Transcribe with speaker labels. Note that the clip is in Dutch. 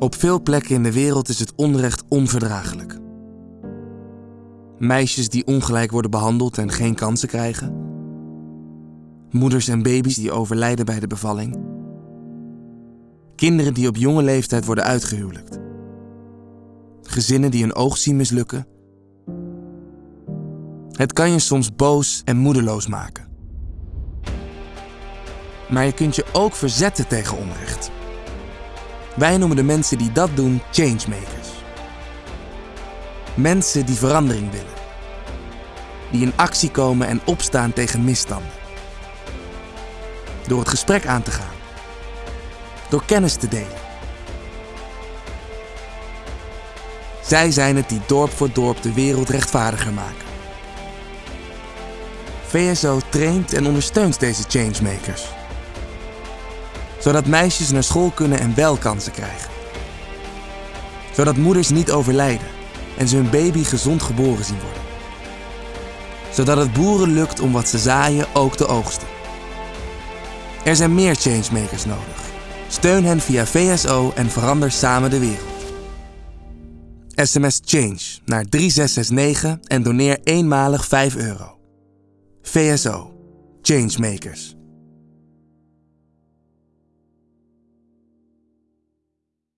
Speaker 1: Op veel plekken in de wereld is het onrecht onverdraaglijk. Meisjes die ongelijk worden behandeld en geen kansen krijgen. Moeders en baby's die overlijden bij de bevalling. Kinderen die op jonge leeftijd worden uitgehuwelijkt. Gezinnen die hun oog zien mislukken. Het kan je soms boos en moedeloos maken. Maar je kunt je ook verzetten tegen onrecht. Wij noemen de mensen die dat doen changemakers. Mensen die verandering willen. Die in actie komen en opstaan tegen misstanden. Door het gesprek aan te gaan. Door kennis te delen. Zij zijn het die dorp voor dorp de wereld rechtvaardiger maken. VSO traint en ondersteunt deze changemakers. Zodat meisjes naar school kunnen en wel kansen krijgen. Zodat moeders niet overlijden en ze hun baby gezond geboren zien worden. Zodat het boeren lukt om wat ze zaaien ook te oogsten. Er zijn meer changemakers nodig. Steun hen via VSO en verander samen de wereld. SMS Change naar 3669 en doneer eenmalig 5 euro. VSO. Changemakers.